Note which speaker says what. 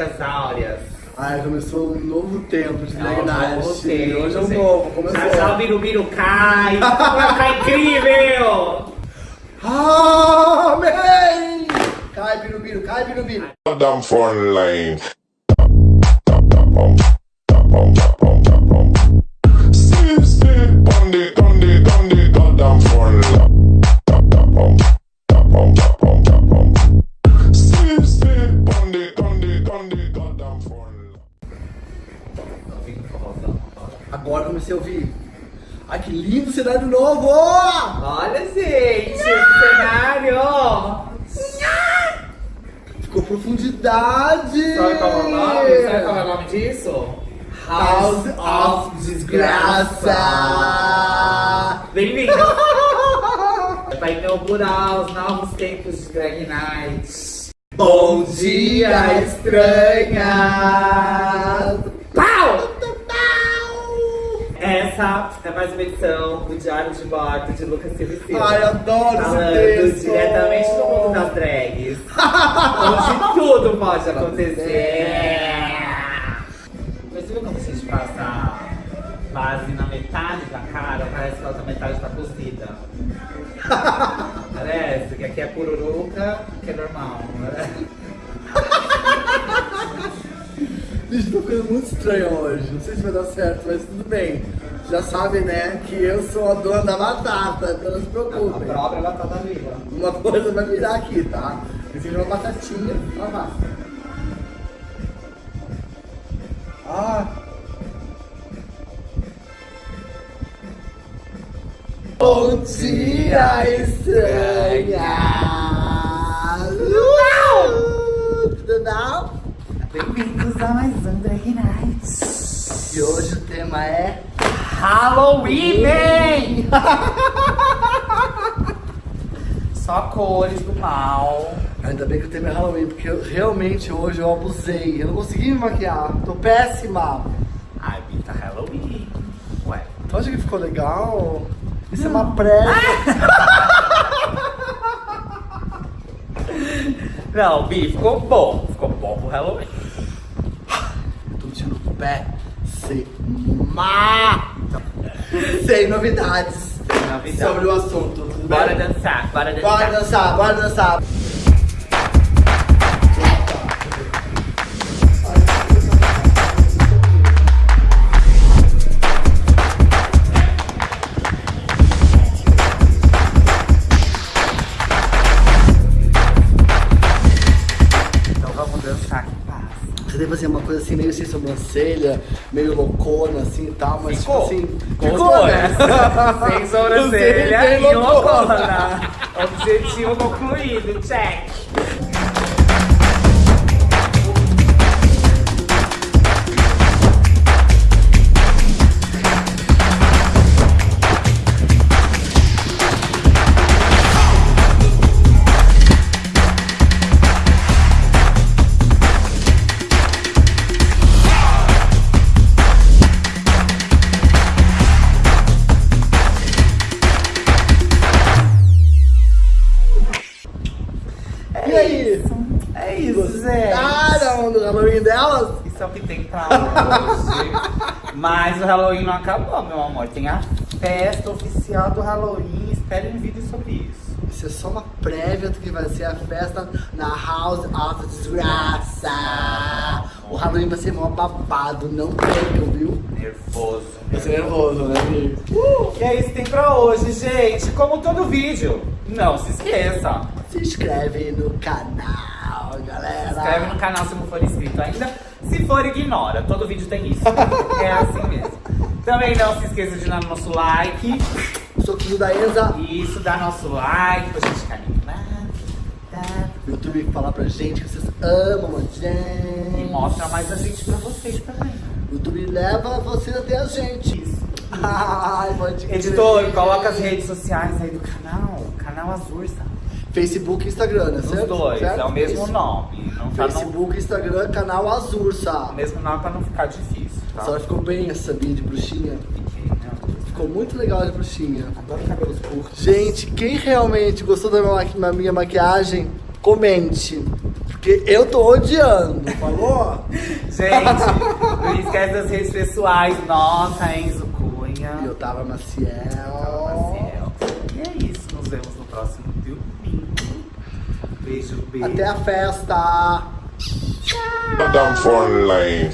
Speaker 1: épocas áureas.
Speaker 2: Ai, começou um novo tempo de
Speaker 1: É
Speaker 2: drag
Speaker 1: novo
Speaker 2: night.
Speaker 1: tempo,
Speaker 2: Hoje é um novo, começou.
Speaker 1: Já já o Birubiru cai, vai ficar incrível!
Speaker 2: Amém! Cai, birubiru, cai, birubiru.
Speaker 3: Damn phone line.
Speaker 2: Agora comecei a ouvir. Ai, que lindo cenário novo!
Speaker 1: Olha, gente, esse cenário!
Speaker 2: Ficou profundidade!
Speaker 1: Sabe qual é o nome? Sabe qual é o nome disso?
Speaker 2: House of Desgraça!
Speaker 1: Bem-vindo! Vai inaugurar os novos tempos de Drag Night.
Speaker 2: Bom dia, estranha!
Speaker 1: Essa é mais uma edição do Diário de Bordo de Lucas Silva.
Speaker 2: Ai, adoro
Speaker 1: Falando
Speaker 2: esse texto!
Speaker 1: diretamente do mundo das drags. onde tudo pode acontecer. Mas você viu quando a gente passa base na metade da cara, parece que a outra metade tá cozida. Parece que aqui é pururuca, que é normal. Né?
Speaker 2: Gente, tô ficando muito estranho hoje. Não sei se vai dar certo, mas tudo bem. Já sabem, né, que eu sou a dona da batata, então não se
Speaker 1: A
Speaker 2: preocupem.
Speaker 1: própria batata viva.
Speaker 2: Uma coisa vai virar aqui, tá? Eu fiz uma batatinha, ó lá. Ah! Bom dia, estranha! Tudo bom?
Speaker 1: Bem-vindos a mais um Drag Night.
Speaker 2: E hoje o tema é
Speaker 1: Halloween! Só cores do mal.
Speaker 2: Ainda bem que o tema é Halloween, porque eu, realmente hoje eu abusei. Eu não consegui me maquiar, tô péssima.
Speaker 1: Ai, Bita, Halloween. Ué.
Speaker 2: Tu acha que ficou legal? Isso é uma prévia.
Speaker 1: Não, Bi, ficou bom. Ficou bom pro Halloween.
Speaker 2: Tô tirando o pé sem Sem novidades
Speaker 1: Novidade.
Speaker 2: sobre o assunto. Tudo
Speaker 1: Bora
Speaker 2: bem?
Speaker 1: dançar, bora dançar.
Speaker 2: Bora dançar, bora dançar. Fazer uma coisa assim, meio sem sobrancelha, meio loucona assim e tal, mas
Speaker 1: Ficou.
Speaker 2: tipo assim.
Speaker 1: Ficou, né? Sem sobrancelha e
Speaker 2: loucona.
Speaker 1: Objetivo concluído, check.
Speaker 2: E aí?
Speaker 1: É isso, Zé.
Speaker 2: Gostaram do Halloween delas?
Speaker 1: Isso é o que tem pra hoje. Mas o Halloween não acabou, meu amor. Tem a festa oficial do Halloween. Espere um vídeo sobre isso.
Speaker 2: Isso é só uma prévia do que vai ser a festa na House of Desgraça. Halloween vai ser mó babado, não percam, viu?
Speaker 1: Nervoso.
Speaker 2: Vai ser nervoso, né, amigo?
Speaker 1: E é isso que tem pra hoje, gente. Como todo vídeo, não se esqueça.
Speaker 2: Se inscreve no canal, galera.
Speaker 1: Se inscreve no canal se não for inscrito ainda. Se for, ignora. Todo vídeo tem isso. É assim mesmo. Também não se esqueça de dar nosso like.
Speaker 2: Soquinho da Enza.
Speaker 1: Isso, dá nosso like pra gente ficar animado. tá?
Speaker 2: O YouTube falar pra gente que vocês amam a gente.
Speaker 1: E mostra mais a gente pra vocês também.
Speaker 2: O YouTube leva vocês até a gente.
Speaker 1: Isso.
Speaker 2: Ai, pode crer.
Speaker 1: Editor, coloca as redes sociais aí do canal. Canal Azursa.
Speaker 2: Facebook e Instagram, né?
Speaker 1: Os
Speaker 2: certo?
Speaker 1: dois,
Speaker 2: Certo?
Speaker 1: é o mesmo
Speaker 2: Isso.
Speaker 1: nome. Não tá no,
Speaker 2: Facebook, Instagram, canal Azursa.
Speaker 1: o mesmo nome pra não ficar difícil,
Speaker 2: A
Speaker 1: tá?
Speaker 2: senhora ficou bem essa sabia de bruxinha?
Speaker 1: Fiquei, né?
Speaker 2: Ficou muito legal de bruxinha.
Speaker 1: Adoro cabelos curtos.
Speaker 2: Gente, quem realmente gostou da minha, maqui- da minha maquiagem, comente. Porque eu tô odiando, falou?
Speaker 1: Gente, não esquece das redes pessoais. Nossa, Enzo Cunha.
Speaker 2: E eu tava Maciel.
Speaker 1: Maciel. E é isso, nos vemos no próximo domingo. Beijo, beijo.
Speaker 2: Até a festa!
Speaker 3: Madame Frontline.